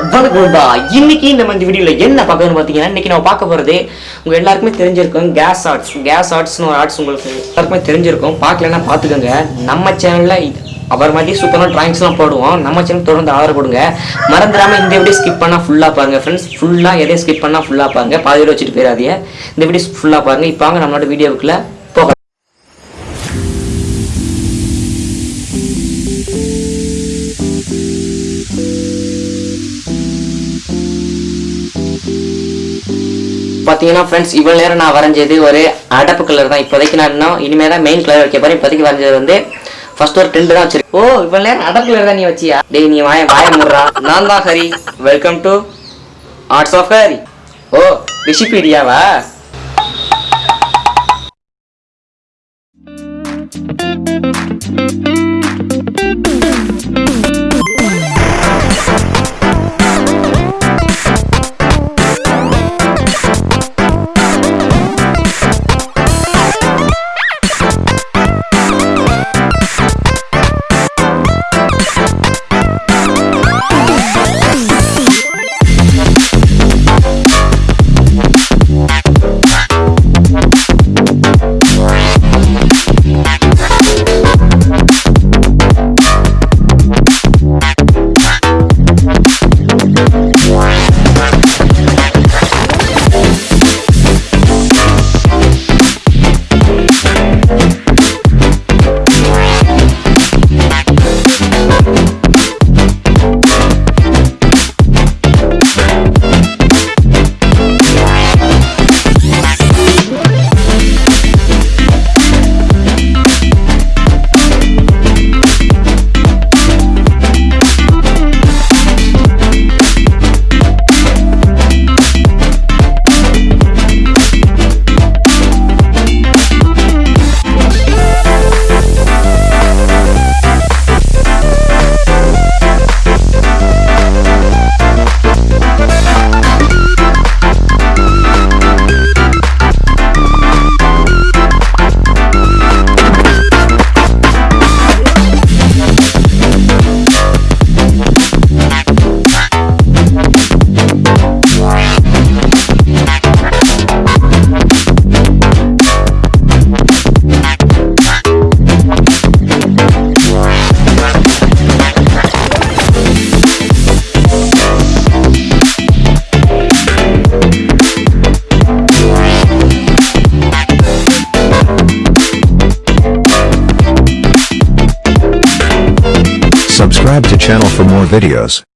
வணக்கம் நண்பா. இன்னைக்கு நம்ம இந்த வீடியோல என்ன பார்க்கணும்னு பார்த்தீங்கன்னா இன்னைக்கு நம்ம பார்க்க போறது உங்க எல்லாருக்குமே தெரிஞ்சிருக்கும் கேஸ் ஆர்ட்ஸ் கேஸ் ஆர்ட்ஸ்னு ஒரு ஆர்ட்ஸ் உங்களுக்கு எல்லாருக்குமே தெரிஞ்சிருக்கும். பார்க்கலன்னா பார்த்துக்கோங்க. நம்ம சேனல்ல அவர் மாதிரி சூப்பரான ட்ராயிங்ஸ்லாம் போடுவோம். நம்ம சேனல் தொடர்ந்து ஆதரவு கொடுங்க. மறந்துடாம இந்த வீடியோ ஸ்கிப் பண்ணா ஃபுல்லா பாருங்க ஃப்ரெண்ட்ஸ் ஃபுல்லா எதையும் ஸ்கிப் பண்ணா ஃபுல்லா பாருங்க. பாதியில் வச்சுட்டு போயிடாதீங்க. இந்த வீடியோ ஃபுல்லா பாருங்க. இப்போ வாங்க நம்மளோட வீடியோவுக்குள்ள பார்த்தீங்கன்னா ஃப்ரெண்ட்ஸ் இவ்வளோ நேரம் நான் வரைஞ்சது ஒரு அடப்பு கலர் தான். இப்போதைக்கு நான் இன்னும் இனிமேல் தான் மெயின் கலர் வைக்க போகிறேன் இப்போதைக்கு வரைஞ்சது வந்து ஃபர்ஸ்ட் ஒரு டென்ட் தான் வச்சிருக்கேன். ஓ இவ்வளோ நேரம் அடப்பு கலர் தான் நீ வச்சியா? டேய் நீ வாய வாய முடுறா. நான் தான் Hari. Welcome to arts of Hari ஓ விசிபீடியாவா Subscribe to channel for more videos.